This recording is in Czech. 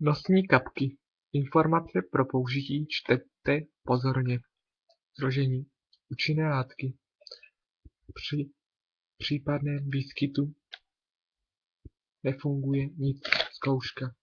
Nosní kapky. Informace pro použití čtete pozorně. Složení. Účinné látky. Při případném výskytu nefunguje nic. Zkouška